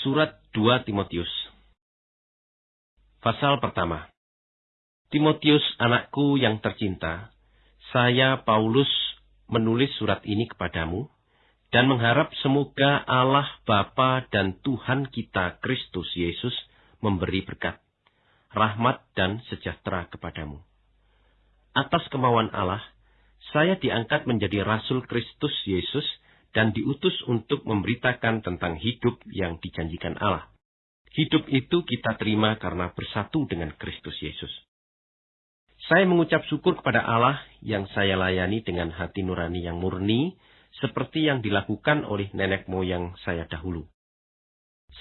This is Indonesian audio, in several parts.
Surat 2 Timotius Pasal pertama Timotius anakku yang tercinta, saya Paulus menulis surat ini kepadamu dan mengharap semoga Allah Bapa dan Tuhan kita Kristus Yesus memberi berkat, rahmat dan sejahtera kepadamu. Atas kemauan Allah, saya diangkat menjadi rasul Kristus Yesus dan diutus untuk memberitakan tentang hidup yang dijanjikan Allah. Hidup itu kita terima karena bersatu dengan Kristus Yesus. Saya mengucap syukur kepada Allah yang saya layani dengan hati nurani yang murni, seperti yang dilakukan oleh nenek moyang saya dahulu.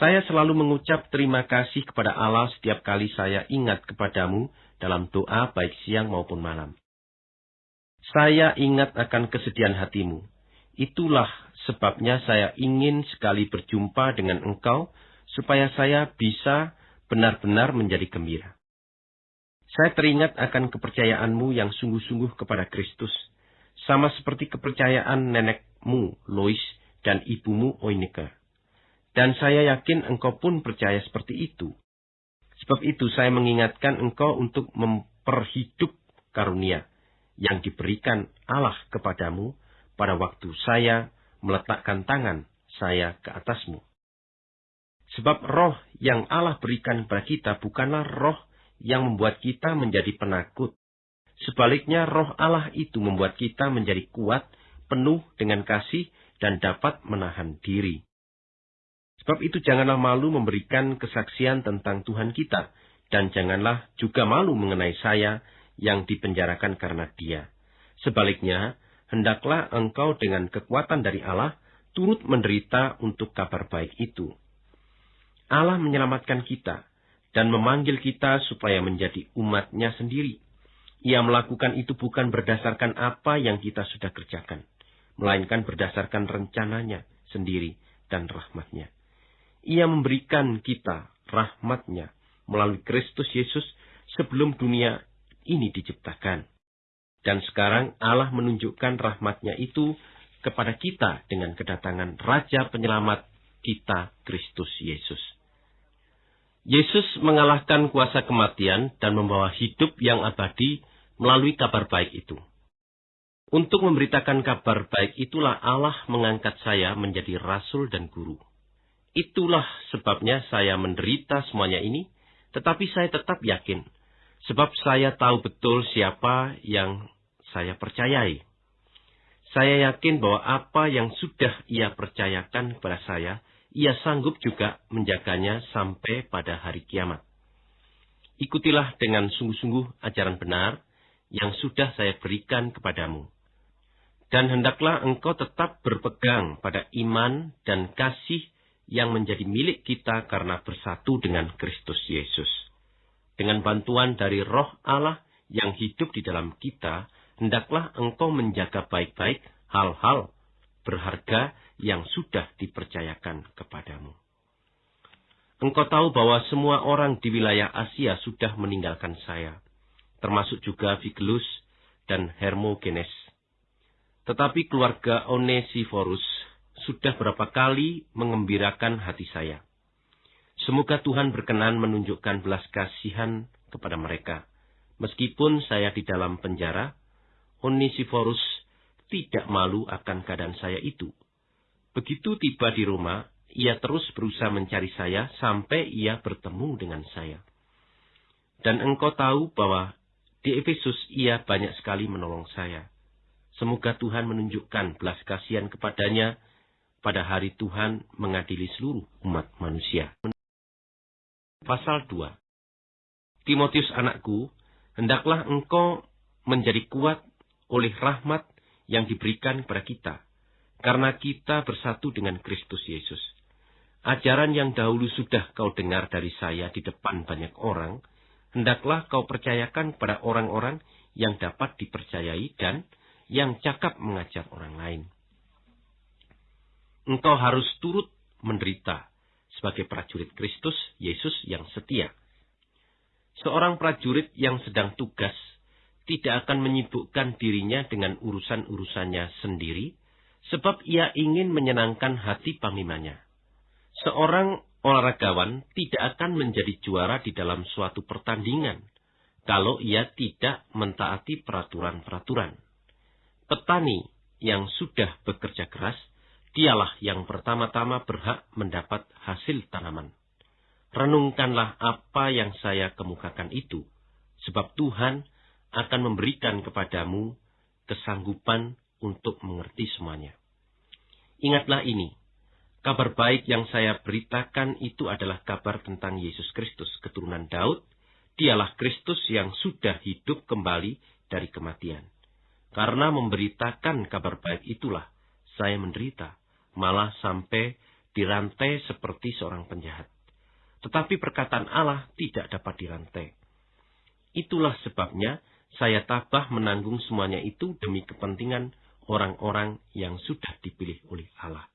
Saya selalu mengucap terima kasih kepada Allah setiap kali saya ingat kepadamu dalam doa baik siang maupun malam. Saya ingat akan kesedihan hatimu, Itulah sebabnya saya ingin sekali berjumpa dengan engkau, supaya saya bisa benar-benar menjadi gembira. Saya teringat akan kepercayaanmu yang sungguh-sungguh kepada Kristus, sama seperti kepercayaan nenekmu, Lois, dan ibumu, Oinike. Dan saya yakin engkau pun percaya seperti itu. Sebab itu saya mengingatkan engkau untuk memperhidup karunia yang diberikan Allah kepadamu, pada waktu saya meletakkan tangan saya ke atasmu. Sebab roh yang Allah berikan kepada kita bukanlah roh yang membuat kita menjadi penakut. Sebaliknya roh Allah itu membuat kita menjadi kuat, penuh dengan kasih, dan dapat menahan diri. Sebab itu janganlah malu memberikan kesaksian tentang Tuhan kita, dan janganlah juga malu mengenai saya yang dipenjarakan karena dia. Sebaliknya, hendaklah engkau dengan kekuatan dari Allah turut menderita untuk kabar baik itu. Allah menyelamatkan kita dan memanggil kita supaya menjadi umatnya sendiri. Ia melakukan itu bukan berdasarkan apa yang kita sudah kerjakan, melainkan berdasarkan rencananya sendiri dan rahmatnya. Ia memberikan kita rahmatnya melalui Kristus Yesus sebelum dunia ini diciptakan. Dan sekarang Allah menunjukkan rahmatnya itu kepada kita dengan kedatangan Raja Penyelamat kita, Kristus Yesus. Yesus mengalahkan kuasa kematian dan membawa hidup yang abadi melalui kabar baik itu. Untuk memberitakan kabar baik itulah Allah mengangkat saya menjadi rasul dan guru. Itulah sebabnya saya menderita semuanya ini, tetapi saya tetap yakin Sebab saya tahu betul siapa yang saya percayai. Saya yakin bahwa apa yang sudah ia percayakan kepada saya, ia sanggup juga menjaganya sampai pada hari kiamat. Ikutilah dengan sungguh-sungguh ajaran benar yang sudah saya berikan kepadamu. Dan hendaklah engkau tetap berpegang pada iman dan kasih yang menjadi milik kita karena bersatu dengan Kristus Yesus dengan bantuan dari roh Allah yang hidup di dalam kita, hendaklah engkau menjaga baik-baik hal-hal berharga yang sudah dipercayakan kepadamu. Engkau tahu bahwa semua orang di wilayah Asia sudah meninggalkan saya, termasuk juga Figelus dan Hermogenes. Tetapi keluarga Onesiforus sudah berapa kali mengembirakan hati saya. Semoga Tuhan berkenan menunjukkan belas kasihan kepada mereka. Meskipun saya di dalam penjara, Onesiforus tidak malu akan keadaan saya itu. Begitu tiba di rumah, ia terus berusaha mencari saya sampai ia bertemu dengan saya. Dan engkau tahu bahwa di Efesus ia banyak sekali menolong saya. Semoga Tuhan menunjukkan belas kasihan kepadanya pada hari Tuhan mengadili seluruh umat manusia. Pasal 2 Timotius anakku, hendaklah engkau menjadi kuat oleh rahmat yang diberikan kepada kita, karena kita bersatu dengan Kristus Yesus. Ajaran yang dahulu sudah kau dengar dari saya di depan banyak orang, hendaklah kau percayakan kepada orang-orang yang dapat dipercayai dan yang cakap mengajar orang lain. Engkau harus turut menderita sebagai prajurit Kristus Yesus yang setia. Seorang prajurit yang sedang tugas tidak akan menyibukkan dirinya dengan urusan-urusannya sendiri, sebab ia ingin menyenangkan hati panglimanya. Seorang Olaragawan tidak akan menjadi juara di dalam suatu pertandingan kalau ia tidak mentaati peraturan-peraturan. Petani yang sudah bekerja keras, dialah yang pertama-tama berhak mendapat hasil tanaman. Renungkanlah apa yang saya kemukakan itu, sebab Tuhan akan memberikan kepadamu kesanggupan untuk mengerti semuanya. Ingatlah ini, kabar baik yang saya beritakan itu adalah kabar tentang Yesus Kristus, keturunan Daud. Dialah Kristus yang sudah hidup kembali dari kematian. Karena memberitakan kabar baik itulah saya menderita, malah sampai dirantai seperti seorang penjahat. Tetapi perkataan Allah tidak dapat dirantai. Itulah sebabnya saya tabah menanggung semuanya itu demi kepentingan orang-orang yang sudah dipilih oleh Allah.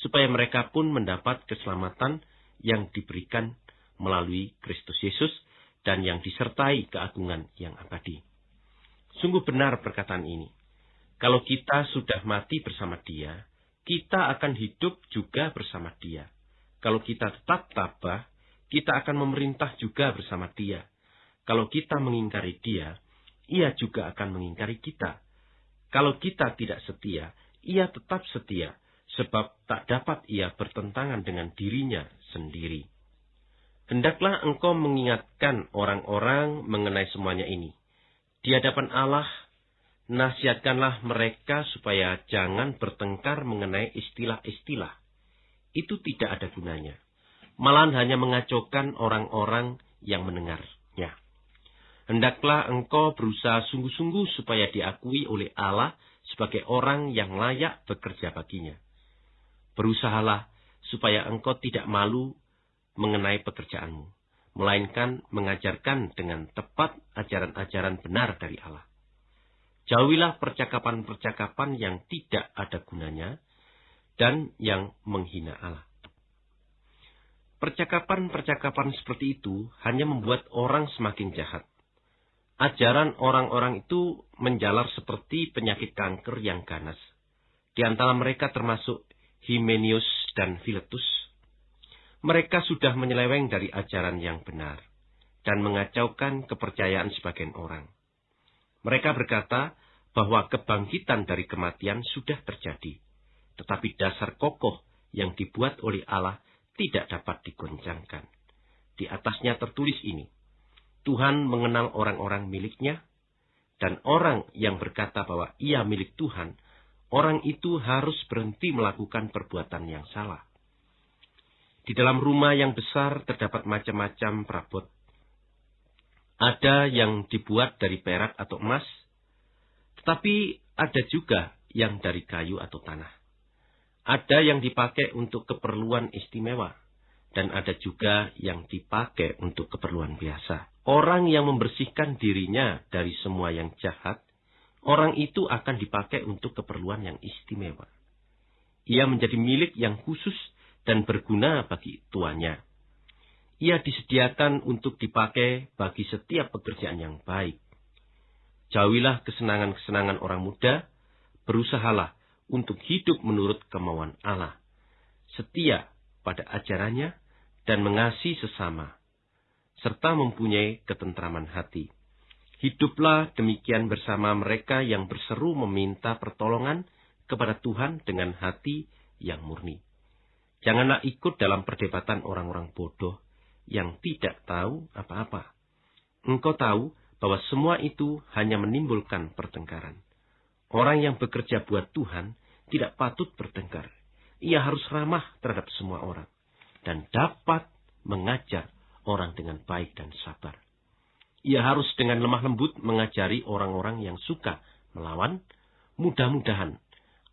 Supaya mereka pun mendapat keselamatan yang diberikan melalui Kristus Yesus dan yang disertai keagungan yang abadi. Sungguh benar perkataan ini. Kalau kita sudah mati bersama dia, kita akan hidup juga bersama dia. Kalau kita tetap tabah, kita akan memerintah juga bersama dia. Kalau kita mengingkari dia, ia juga akan mengingkari kita. Kalau kita tidak setia, ia tetap setia, sebab tak dapat ia bertentangan dengan dirinya sendiri. Hendaklah engkau mengingatkan orang-orang mengenai semuanya ini. Di hadapan Allah, nasihatkanlah mereka supaya jangan bertengkar mengenai istilah-istilah. Itu tidak ada gunanya malahan hanya mengacaukan orang-orang yang mendengarnya. Hendaklah engkau berusaha sungguh-sungguh supaya diakui oleh Allah sebagai orang yang layak bekerja baginya. Berusahalah supaya engkau tidak malu mengenai pekerjaanmu, melainkan mengajarkan dengan tepat ajaran-ajaran benar dari Allah. Jauhilah percakapan-percakapan yang tidak ada gunanya dan yang menghina Allah. Percakapan-percakapan seperti itu hanya membuat orang semakin jahat. Ajaran orang-orang itu menjalar seperti penyakit kanker yang ganas. Di antara mereka termasuk Himenius dan Philetus. Mereka sudah menyeleweng dari ajaran yang benar dan mengacaukan kepercayaan sebagian orang. Mereka berkata bahwa kebangkitan dari kematian sudah terjadi, tetapi dasar kokoh yang dibuat oleh Allah tidak dapat digoncangkan. Di atasnya tertulis ini, Tuhan mengenal orang-orang miliknya, dan orang yang berkata bahwa ia milik Tuhan, orang itu harus berhenti melakukan perbuatan yang salah. Di dalam rumah yang besar terdapat macam-macam perabot. Ada yang dibuat dari perak atau emas, tetapi ada juga yang dari kayu atau tanah. Ada yang dipakai untuk keperluan istimewa, dan ada juga yang dipakai untuk keperluan biasa. Orang yang membersihkan dirinya dari semua yang jahat, orang itu akan dipakai untuk keperluan yang istimewa. Ia menjadi milik yang khusus dan berguna bagi tuannya. Ia disediakan untuk dipakai bagi setiap pekerjaan yang baik. Jauhilah kesenangan-kesenangan orang muda, berusahalah untuk hidup menurut kemauan Allah, setia pada ajarannya, dan mengasihi sesama, serta mempunyai ketentraman hati. Hiduplah demikian bersama mereka yang berseru meminta pertolongan kepada Tuhan dengan hati yang murni. Janganlah ikut dalam perdebatan orang-orang bodoh yang tidak tahu apa-apa. Engkau tahu bahwa semua itu hanya menimbulkan pertengkaran. Orang yang bekerja buat Tuhan tidak patut bertengkar. Ia harus ramah terhadap semua orang dan dapat mengajar orang dengan baik dan sabar. Ia harus dengan lemah lembut mengajari orang-orang yang suka melawan. Mudah-mudahan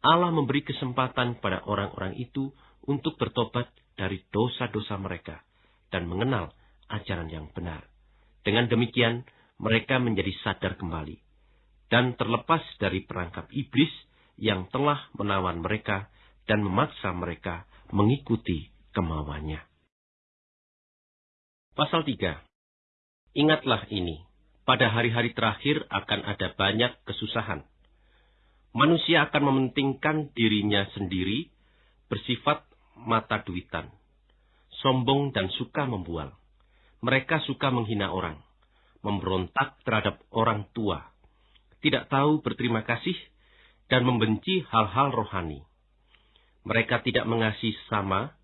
Allah memberi kesempatan pada orang-orang itu untuk bertobat dari dosa-dosa mereka dan mengenal ajaran yang benar. Dengan demikian, mereka menjadi sadar kembali dan terlepas dari perangkap iblis yang telah menawan mereka dan memaksa mereka mengikuti kemauannya. Pasal 3. Ingatlah ini, pada hari-hari terakhir akan ada banyak kesusahan. Manusia akan mementingkan dirinya sendiri, bersifat mata duitan. sombong dan suka membual. Mereka suka menghina orang, memberontak terhadap orang tua, tidak tahu berterima kasih, dan membenci hal-hal rohani. Mereka tidak mengasihi sesama,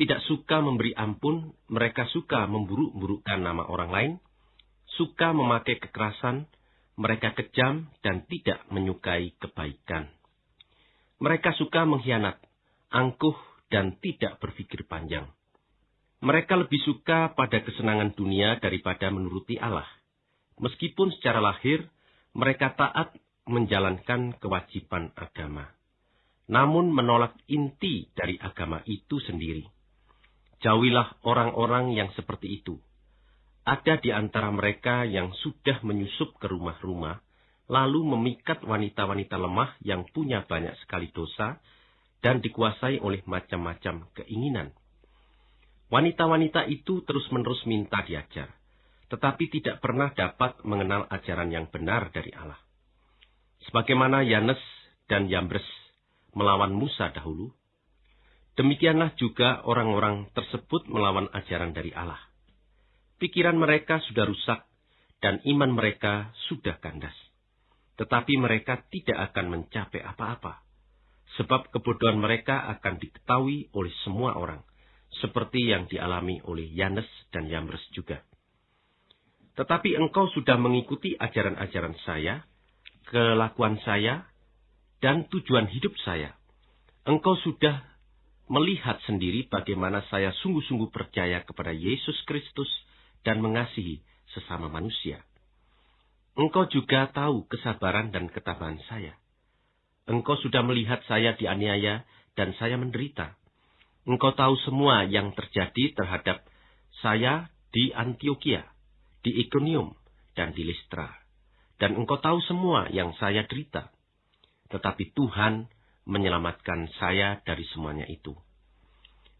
tidak suka memberi ampun, mereka suka memburuk-burukkan nama orang lain, suka memakai kekerasan, mereka kejam dan tidak menyukai kebaikan. Mereka suka mengkhianat, angkuh, dan tidak berpikir panjang. Mereka lebih suka pada kesenangan dunia daripada menuruti Allah. Meskipun secara lahir mereka taat menjalankan kewajiban agama, namun menolak inti dari agama itu sendiri. Jauhilah orang-orang yang seperti itu. Ada di antara mereka yang sudah menyusup ke rumah-rumah, lalu memikat wanita-wanita lemah yang punya banyak sekali dosa dan dikuasai oleh macam-macam keinginan. Wanita-wanita itu terus-menerus minta diajar tetapi tidak pernah dapat mengenal ajaran yang benar dari Allah. Sebagaimana Yanes dan Yambres melawan Musa dahulu, demikianlah juga orang-orang tersebut melawan ajaran dari Allah. Pikiran mereka sudah rusak dan iman mereka sudah kandas. Tetapi mereka tidak akan mencapai apa-apa, sebab kebodohan mereka akan diketahui oleh semua orang, seperti yang dialami oleh Yanes dan Yambres juga. Tetapi engkau sudah mengikuti ajaran-ajaran saya, kelakuan saya, dan tujuan hidup saya. Engkau sudah melihat sendiri bagaimana saya sungguh-sungguh percaya kepada Yesus Kristus dan mengasihi sesama manusia. Engkau juga tahu kesabaran dan ketabahan saya. Engkau sudah melihat saya dianiaya dan saya menderita. Engkau tahu semua yang terjadi terhadap saya di Antioquia di Ikonium, dan di Listra. Dan engkau tahu semua yang saya derita. Tetapi Tuhan menyelamatkan saya dari semuanya itu.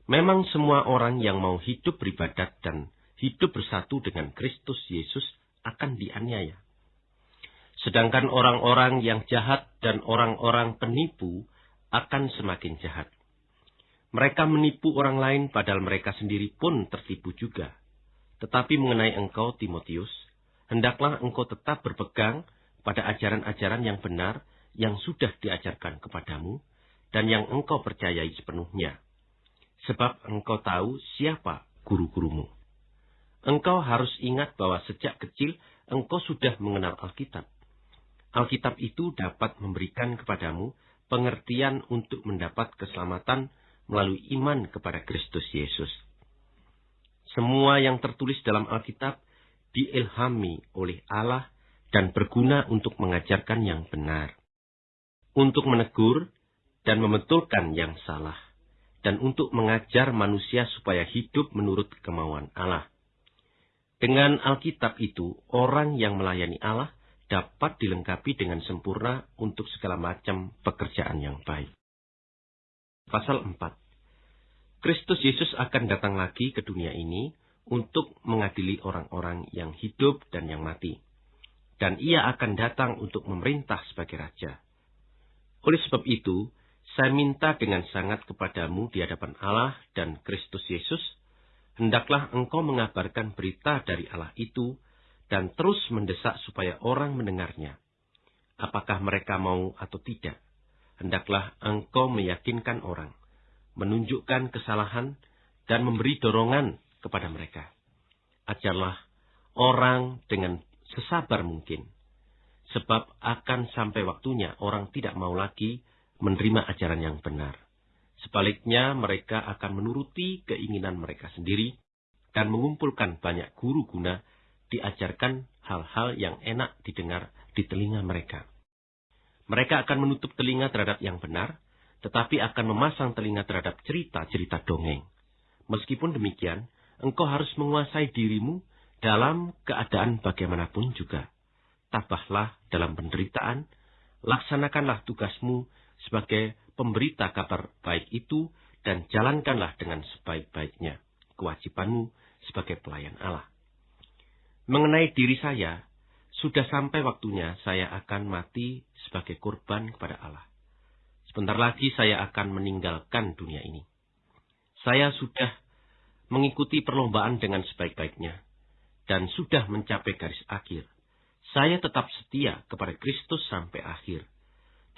Memang semua orang yang mau hidup beribadat dan hidup bersatu dengan Kristus Yesus akan dianiaya. Sedangkan orang-orang yang jahat dan orang-orang penipu akan semakin jahat. Mereka menipu orang lain padahal mereka sendiri pun tertipu juga. Tetapi mengenai engkau, Timotius, hendaklah engkau tetap berpegang pada ajaran-ajaran yang benar yang sudah diajarkan kepadamu dan yang engkau percayai sepenuhnya. Sebab engkau tahu siapa guru-gurumu. Engkau harus ingat bahwa sejak kecil engkau sudah mengenal Alkitab. Alkitab itu dapat memberikan kepadamu pengertian untuk mendapat keselamatan melalui iman kepada Kristus Yesus. Semua yang tertulis dalam Alkitab diilhami oleh Allah dan berguna untuk mengajarkan yang benar, untuk menegur dan membetulkan yang salah, dan untuk mengajar manusia supaya hidup menurut kemauan Allah. Dengan Alkitab itu, orang yang melayani Allah dapat dilengkapi dengan sempurna untuk segala macam pekerjaan yang baik. Pasal 4 Kristus Yesus akan datang lagi ke dunia ini untuk mengadili orang-orang yang hidup dan yang mati. Dan ia akan datang untuk memerintah sebagai raja. Oleh sebab itu, saya minta dengan sangat kepadamu di hadapan Allah dan Kristus Yesus, hendaklah engkau mengabarkan berita dari Allah itu dan terus mendesak supaya orang mendengarnya. Apakah mereka mau atau tidak, hendaklah engkau meyakinkan orang menunjukkan kesalahan, dan memberi dorongan kepada mereka. Ajarlah orang dengan sesabar mungkin, sebab akan sampai waktunya orang tidak mau lagi menerima ajaran yang benar. Sebaliknya, mereka akan menuruti keinginan mereka sendiri dan mengumpulkan banyak guru guna diajarkan hal-hal yang enak didengar di telinga mereka. Mereka akan menutup telinga terhadap yang benar tetapi akan memasang telinga terhadap cerita-cerita dongeng. Meskipun demikian, engkau harus menguasai dirimu dalam keadaan bagaimanapun juga. Tabahlah dalam penderitaan, laksanakanlah tugasmu sebagai pemberita kabar baik itu, dan jalankanlah dengan sebaik-baiknya kewajibanmu sebagai pelayan Allah. Mengenai diri saya, sudah sampai waktunya saya akan mati sebagai korban kepada Allah. Sebentar lagi saya akan meninggalkan dunia ini. Saya sudah mengikuti perlombaan dengan sebaik-baiknya, dan sudah mencapai garis akhir. Saya tetap setia kepada Kristus sampai akhir,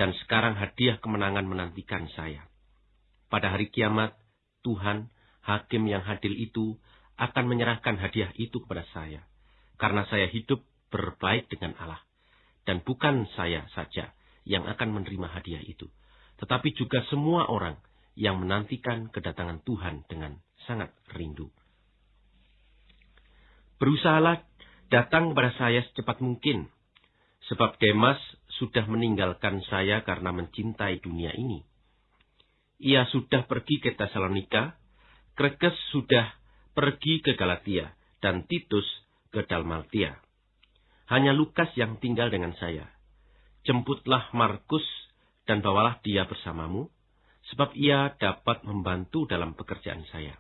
dan sekarang hadiah kemenangan menantikan saya. Pada hari kiamat, Tuhan, hakim yang hadil itu, akan menyerahkan hadiah itu kepada saya, karena saya hidup berbaik dengan Allah. Dan bukan saya saja yang akan menerima hadiah itu, tetapi juga semua orang yang menantikan kedatangan Tuhan dengan sangat rindu. Berusahalah datang kepada saya secepat mungkin, sebab Demas sudah meninggalkan saya karena mencintai dunia ini. Ia sudah pergi ke Tesalonika, Krekes sudah pergi ke Galatia, dan Titus ke Dalmatia. Hanya Lukas yang tinggal dengan saya. Jemputlah Markus dan bawalah dia bersamamu, sebab ia dapat membantu dalam pekerjaan saya.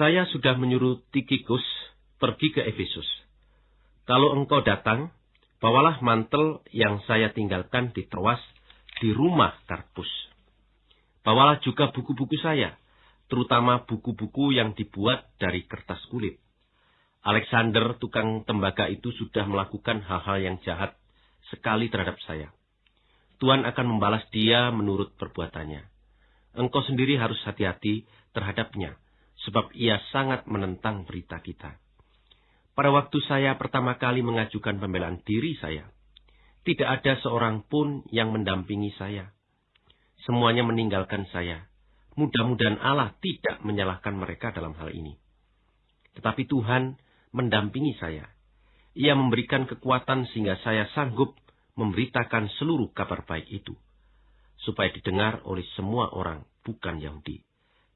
Saya sudah menyuruh Tikikus pergi ke Efesus. Kalau engkau datang, bawalah mantel yang saya tinggalkan di Troas di rumah Karpus. Bawalah juga buku-buku saya, terutama buku-buku yang dibuat dari kertas kulit. Alexander, tukang tembaga itu sudah melakukan hal-hal yang jahat sekali terhadap saya. Tuhan akan membalas dia menurut perbuatannya. Engkau sendiri harus hati-hati terhadapnya, sebab ia sangat menentang berita kita. Pada waktu saya pertama kali mengajukan pembelaan diri saya, tidak ada seorang pun yang mendampingi saya. Semuanya meninggalkan saya. Mudah-mudahan Allah tidak menyalahkan mereka dalam hal ini. Tetapi Tuhan mendampingi saya. Ia memberikan kekuatan sehingga saya sanggup memberitakan seluruh kabar baik itu, supaya didengar oleh semua orang bukan Yahudi,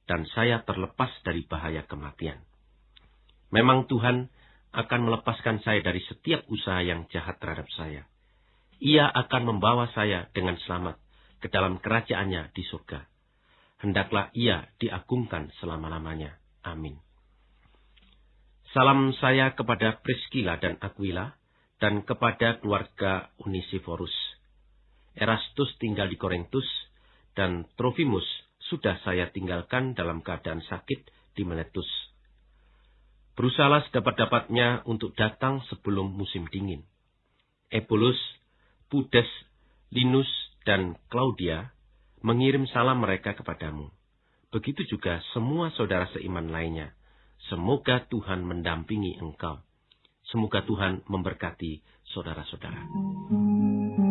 dan saya terlepas dari bahaya kematian. Memang Tuhan akan melepaskan saya dari setiap usaha yang jahat terhadap saya. Ia akan membawa saya dengan selamat ke dalam kerajaannya di surga. Hendaklah ia diagungkan selama-lamanya. Amin. Salam saya kepada Priscilla dan Aquila, dan kepada keluarga Unisiforus. Erastus tinggal di Korintus, dan Trofimus sudah saya tinggalkan dalam keadaan sakit di Miletus. Berusahalah sedapat-dapatnya untuk datang sebelum musim dingin. Epulus, Pudes, Linus, dan Claudia mengirim salam mereka kepadamu. Begitu juga semua saudara seiman lainnya. Semoga Tuhan mendampingi engkau Semoga Tuhan memberkati saudara-saudara.